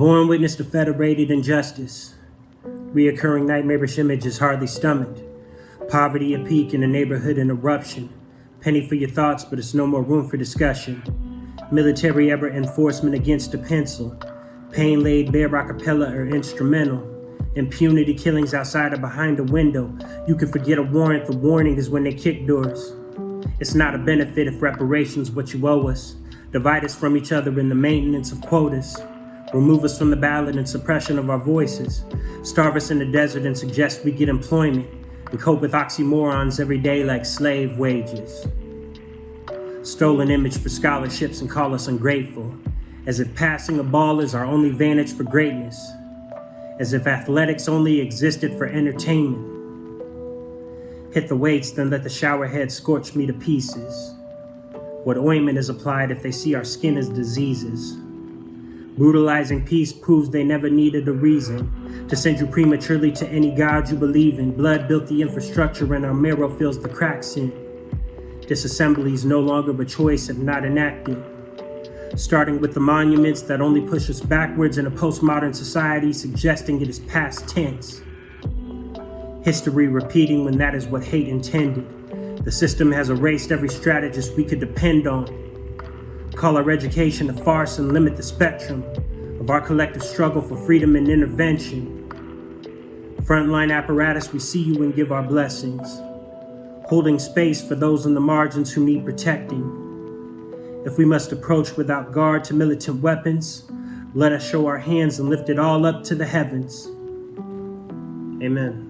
born witness to federated injustice. Reoccurring nightmarish images hardly stomached. Poverty a peak in a neighborhood in eruption. Penny for your thoughts, but it's no more room for discussion. Military ever enforcement against a pencil. Pain laid bare acapella or instrumental. Impunity killings outside or behind a window. You can forget a warrant, the warning is when they kick doors. It's not a benefit if reparations what you owe us. Divide us from each other in the maintenance of quotas. Remove us from the ballot and suppression of our voices. Starve us in the desert and suggest we get employment. And cope with oxymorons every day like slave wages. Stolen image for scholarships and call us ungrateful. As if passing a ball is our only vantage for greatness. As if athletics only existed for entertainment. Hit the weights, then let the shower head scorch me to pieces. What ointment is applied if they see our skin as diseases? Brutalizing peace proves they never needed a reason to send you prematurely to any god you believe in. Blood built the infrastructure and our marrow fills the cracks in. Disassembly is no longer a choice if not enacted. Starting with the monuments that only push us backwards in a postmodern society, suggesting it is past tense. History repeating when that is what hate intended. The system has erased every strategist we could depend on. Call our education a farce and limit the spectrum of our collective struggle for freedom and intervention. Frontline apparatus, we see you and give our blessings. Holding space for those on the margins who need protecting. If we must approach without guard to militant weapons, let us show our hands and lift it all up to the heavens. Amen.